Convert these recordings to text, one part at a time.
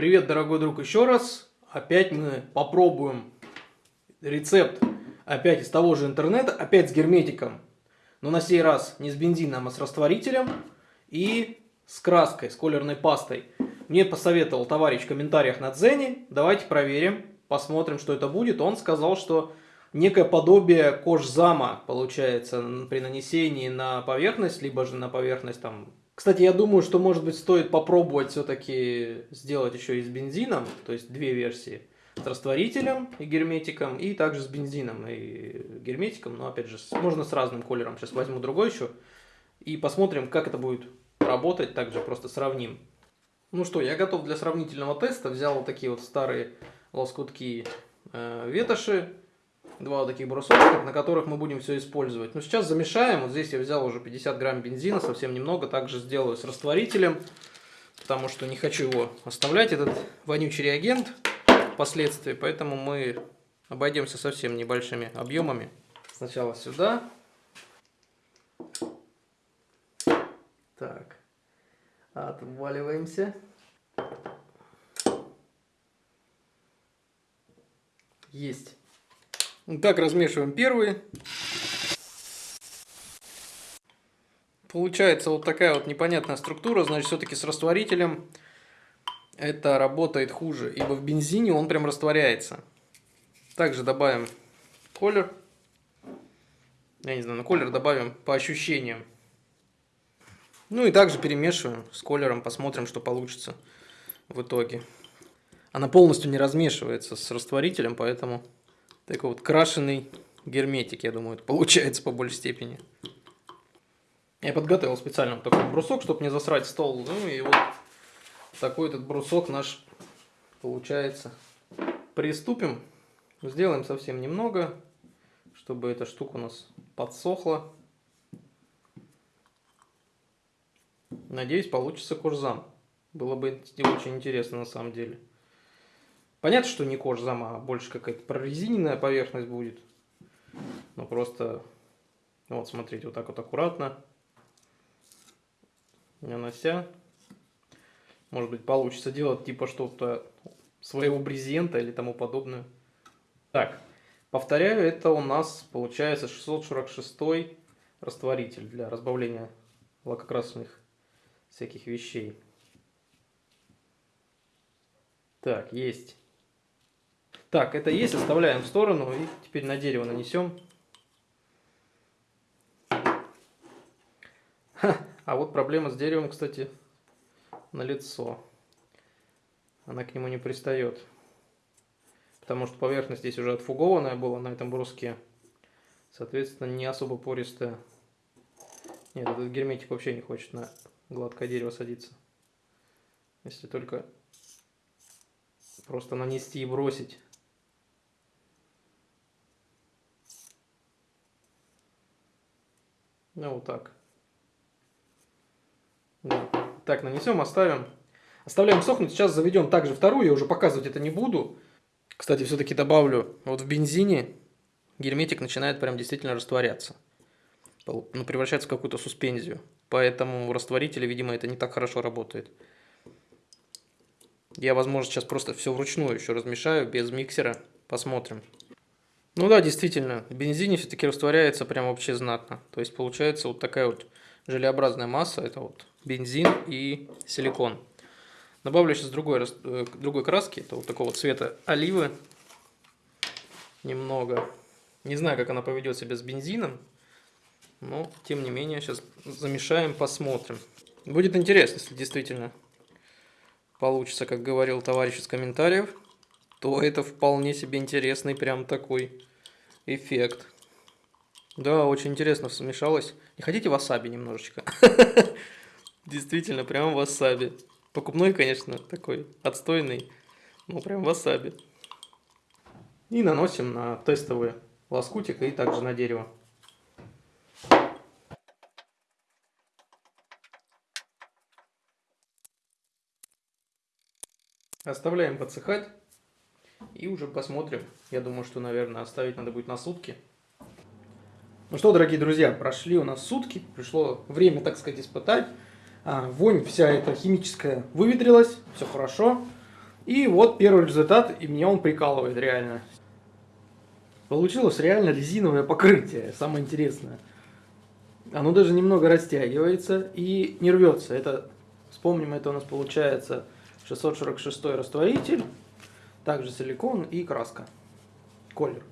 Привет, дорогой друг, еще раз. Опять мы попробуем рецепт опять из того же интернета, опять с герметиком. Но на сей раз не с бензином, а с растворителем и с краской, с колерной пастой. Мне посоветовал товарищ в комментариях на Дзене. Давайте проверим, посмотрим, что это будет. Он сказал, что некое подобие кожзама получается при нанесении на поверхность, либо же на поверхность там кстати, я думаю, что, может быть, стоит попробовать все-таки сделать еще и с бензином, то есть две версии. С растворителем и герметиком, и также с бензином и герметиком, но, опять же, можно с разным колером. Сейчас возьму другой еще и посмотрим, как это будет работать, также просто сравним. Ну что, я готов для сравнительного теста. Взял вот такие вот старые лоскутки э, ветоши, два вот таких брусочка, на которых мы будем все использовать. Ну, сейчас замешаем. Вот здесь я взял уже 50 грамм бензина, совсем немного. Также сделаю с растворителем, потому что не хочу его оставлять, этот вонючий реагент впоследствии. Поэтому мы обойдемся совсем небольшими объемами. Сначала сюда. Так, отваливаемся. Есть. Так, размешиваем первый. Получается вот такая вот непонятная структура, значит, все-таки с растворителем это работает хуже, ибо в бензине он прям растворяется. Также добавим колер. Я не знаю, на колер добавим по ощущениям. Ну и также перемешиваем с колером, посмотрим, что получится в итоге. Она полностью не размешивается с растворителем, поэтому такой вот крашеный герметик, я думаю, это получается по большей степени. Я подготовил специально такой брусок, чтобы не засрать стол. Ну и вот такой этот брусок наш получается. Приступим. Сделаем совсем немного, чтобы эта штука у нас подсохла. Надеюсь, получится курзам. Было бы очень интересно на самом деле. Понятно, что не кожзам, а больше какая-то прорезиненная поверхность будет. Но просто, вот смотрите, вот так вот аккуратно нанося. Может быть, получится делать типа что-то своего брезента или тому подобное. Так, повторяю, это у нас получается 646 растворитель для разбавления лакокрасочных всяких вещей. Так, есть. Так, это есть, оставляем в сторону и теперь на дерево нанесем. Ха, а вот проблема с деревом, кстати, на лицо. Она к нему не пристает. Потому что поверхность здесь уже отфугованная была на этом бруске. Соответственно, не особо пористая. Нет, этот герметик вообще не хочет на гладкое дерево садиться. Если только просто нанести и бросить. Ну, вот так. Да. Так, нанесем, оставим. Оставляем сохнуть. Сейчас заведем также вторую. Я уже показывать это не буду. Кстати, все-таки добавлю. Вот в бензине герметик начинает прям действительно растворяться. Ну, превращается в какую-то суспензию. Поэтому в растворителе, видимо, это не так хорошо работает. Я, возможно, сейчас просто все вручную еще размешаю, без миксера. Посмотрим. Ну да, действительно, в бензине все-таки растворяется прям вообще знатно. То есть получается вот такая вот желеобразная масса, это вот бензин и силикон. Добавлю сейчас другой, э, другой краски, это вот такого цвета оливы. Немного. Не знаю, как она поведет себя с бензином, но тем не менее сейчас замешаем, посмотрим. Будет интересно, если действительно получится, как говорил товарищ из комментариев то это вполне себе интересный прям такой эффект. Да, очень интересно смешалось. Не хотите васаби немножечко? Действительно, прям васаби. Покупной, конечно, такой отстойный, но прям васаби. И наносим на тестовый лоскутик и также на дерево. Оставляем подсыхать. И уже посмотрим. Я думаю, что, наверное, оставить надо будет на сутки. Ну что, дорогие друзья, прошли у нас сутки. Пришло время, так сказать, испытать. А, вонь вся эта химическая выветрилась. Все хорошо. И вот первый результат, и меня он прикалывает реально. Получилось реально резиновое покрытие, самое интересное. Оно даже немного растягивается и не рвется. Это, вспомним, это у нас получается 646 растворитель, также силикон и краска, колер.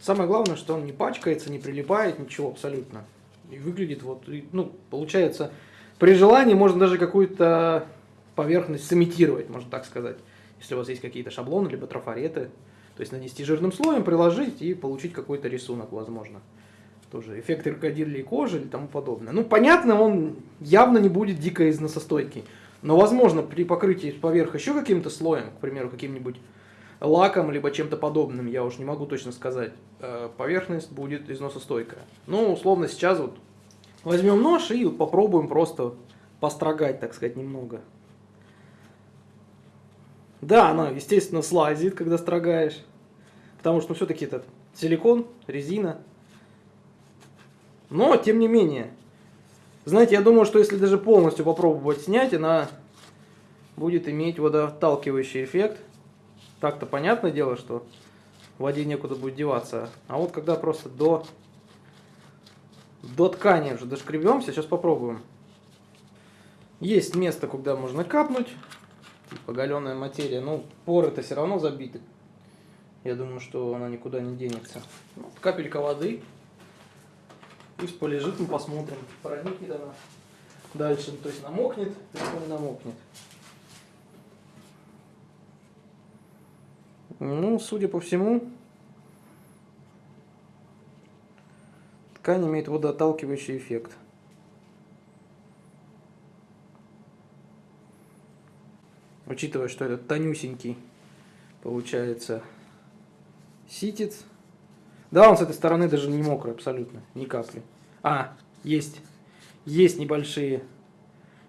Самое главное, что он не пачкается, не прилипает, ничего абсолютно. И выглядит вот, ну, получается, при желании можно даже какую-то поверхность сымитировать, можно так сказать. Если у вас есть какие-то шаблоны, либо трафареты, то есть нанести жирным слоем, приложить и получить какой-то рисунок, возможно. Тоже эффект крокодилей кожи или тому подобное. Ну, понятно, он явно не будет дико износостойкий. Но, возможно, при покрытии поверх еще каким-то слоем, к примеру, каким-нибудь лаком, либо чем-то подобным, я уж не могу точно сказать, э, поверхность будет износостойкая. Ну, условно, сейчас вот возьмем нож и попробуем просто построгать, так сказать, немного. Да, она, естественно, слазит, когда строгаешь. Потому что ну, все-таки это силикон, резина. Но, тем не менее, знаете, я думаю, что если даже полностью попробовать снять, она будет иметь водоотталкивающий эффект. Так-то понятное дело, что в воде некуда будет деваться. А вот когда просто до, до ткани уже дошкребемся, сейчас попробуем. Есть место, куда можно капнуть типа галеная материя. Ну, поры-то все равно забиты. Я думаю, что она никуда не денется. Вот, капелька воды. Пусть полежит, мы посмотрим, проникнет она дальше. То есть намокнет, не намокнет. Ну, судя по всему, ткань имеет водоотталкивающий эффект. учитывая, что этот тонюсенький получается ситец. Да, он с этой стороны даже не мокрый абсолютно, ни капли. А, есть, есть небольшие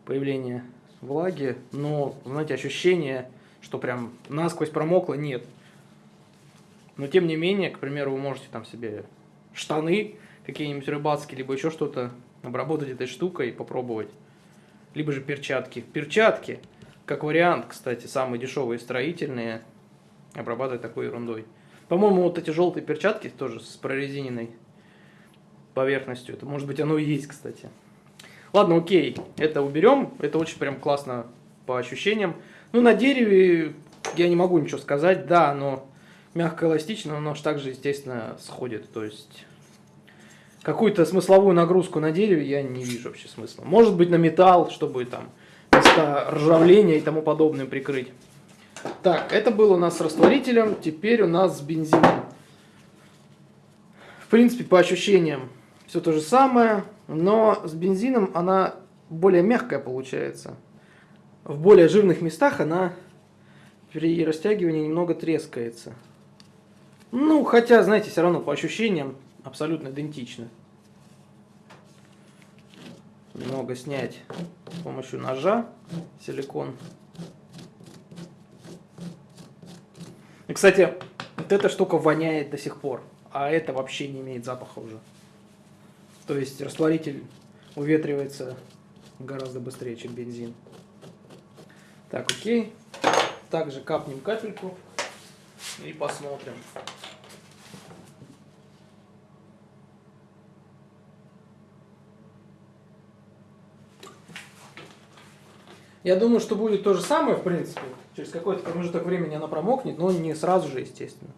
появления влаги, но, знаете, ощущение, что прям насквозь промокло, нет. Но тем не менее, к примеру, вы можете там себе штаны какие-нибудь рыбацкие, либо еще что-то обработать этой штукой и попробовать. Либо же перчатки. Перчатки как вариант, кстати, самые дешевые строительные обрабатывать такой ерундой. По-моему, вот эти желтые перчатки тоже с прорезиненной поверхностью. Это может быть оно и есть, кстати. Ладно, окей, это уберем. Это очень прям классно по ощущениям. Ну, на дереве я не могу ничего сказать. Да, оно мягко эластично, но также, естественно, сходит. То есть какую-то смысловую нагрузку на дереве я не вижу вообще смысла. Может быть на металл, чтобы там места ржавления и тому подобное прикрыть. Так, это было у нас с растворителем, теперь у нас с бензином. В принципе, по ощущениям все то же самое, но с бензином она более мягкая получается. В более жирных местах она при растягивании немного трескается. Ну, хотя, знаете, все равно по ощущениям абсолютно идентично немного снять с помощью ножа силикон. Кстати, вот эта штука воняет до сих пор, а это вообще не имеет запаха уже. То есть растворитель уветривается гораздо быстрее, чем бензин. Так, окей. Также капнем капельку и посмотрим. Я думаю, что будет то же самое, в принципе. Через какой-то промежуток времени она промокнет, но не сразу же, естественно.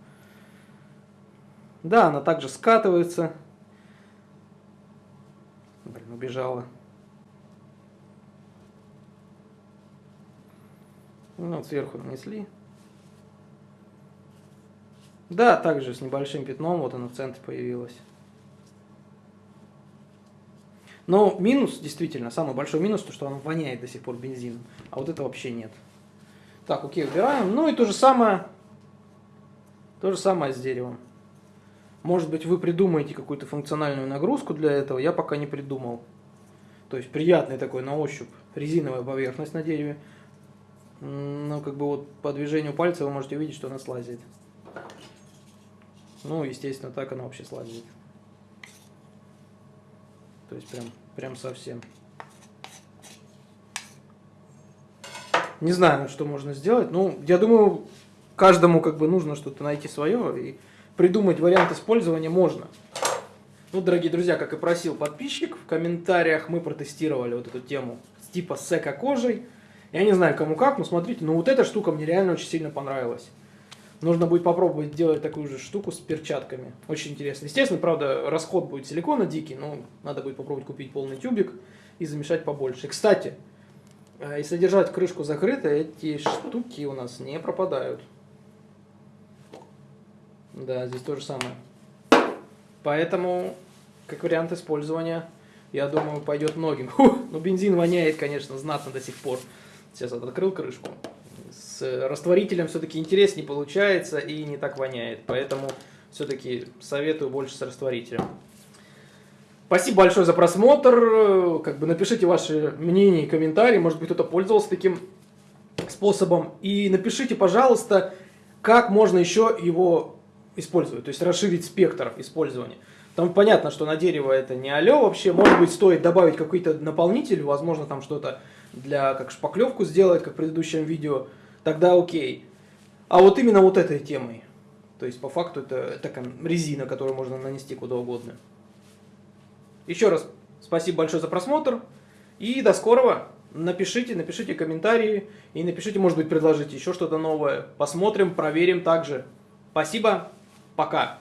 Да, она также скатывается. Блин, убежала. Ну, вот сверху нанесли. Да, также с небольшим пятном, вот она в центре появилась. Но минус, действительно, самый большой минус, то, что он воняет до сих пор бензином. А вот это вообще нет. Так, окей, убираем. Ну и то же самое, то же самое с деревом. Может быть, вы придумаете какую-то функциональную нагрузку для этого, я пока не придумал. То есть приятный такой на ощупь резиновая поверхность на дереве. Ну, как бы вот по движению пальца вы можете увидеть, что она слазит. Ну, естественно, так она вообще слазит. То есть прям, прям совсем. Не знаю, что можно сделать. Ну, я думаю, каждому как бы нужно что-то найти свое и придумать вариант использования можно. Ну, дорогие друзья, как и просил подписчик, в комментариях мы протестировали вот эту тему типа с эко-кожей. Я не знаю, кому как, но смотрите, ну вот эта штука мне реально очень сильно понравилась. Нужно будет попробовать сделать такую же штуку с перчатками. Очень интересно. Естественно, правда, расход будет силикона дикий, но надо будет попробовать купить полный тюбик и замешать побольше. Кстати, э, если держать крышку закрытой, эти штуки у нас не пропадают. Да, здесь то же самое. Поэтому, как вариант использования, я думаю, пойдет многим. Ну, бензин воняет, конечно, знатно до сих пор. Сейчас открыл крышку с растворителем все-таки интереснее получается и не так воняет. Поэтому все-таки советую больше с растворителем. Спасибо большое за просмотр. Как бы напишите ваши мнения и комментарии. Может быть, кто-то пользовался таким способом. И напишите, пожалуйста, как можно еще его использовать. То есть расширить спектр использования. Там понятно, что на дерево это не алё вообще. Может быть, стоит добавить какой-то наполнитель. Возможно, там что-то для как шпаклевку сделать, как в предыдущем видео тогда окей. А вот именно вот этой темой. То есть, по факту, это такая резина, которую можно нанести куда угодно. Еще раз спасибо большое за просмотр. И до скорого. Напишите, напишите комментарии. И напишите, может быть, предложите еще что-то новое. Посмотрим, проверим также. Спасибо. Пока.